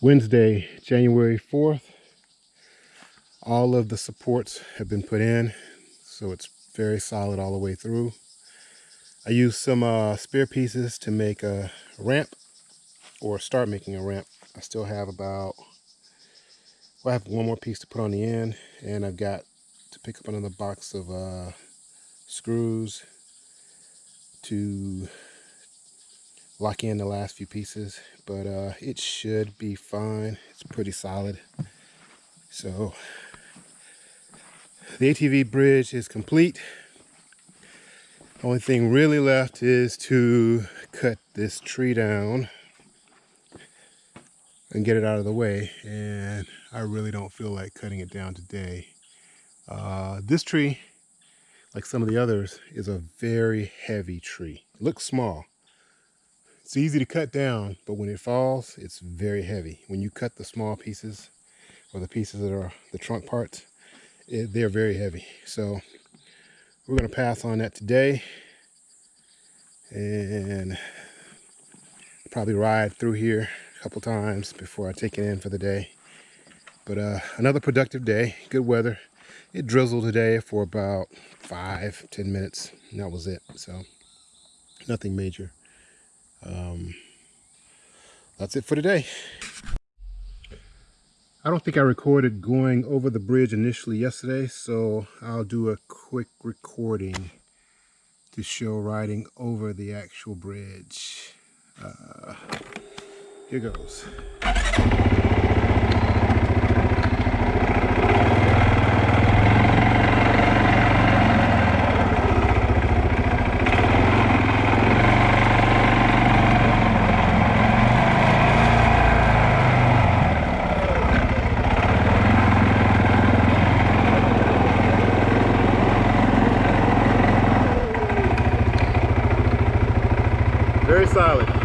Wednesday, January 4th. All of the supports have been put in, so it's very solid all the way through. I used some uh, spare pieces to make a ramp or start making a ramp. I still have about, well, I have one more piece to put on the end and I've got to pick up another box of uh, screws to lock in the last few pieces but uh, it should be fine. It's pretty solid. So the ATV bridge is complete. Only thing really left is to cut this tree down and get it out of the way and I really don't feel like cutting it down today. Uh, this tree like some of the others is a very heavy tree. It looks small it's easy to cut down, but when it falls, it's very heavy. When you cut the small pieces or the pieces that are the trunk parts, it, they're very heavy. So we're going to pass on that today and probably ride through here a couple times before I take it in for the day. But uh, another productive day, good weather. It drizzled today for about five, ten minutes, and that was it. So nothing major um, that's it for today. I don't think I recorded going over the bridge initially yesterday, so I'll do a quick recording to show riding over the actual bridge. Uh, here goes. Very solid.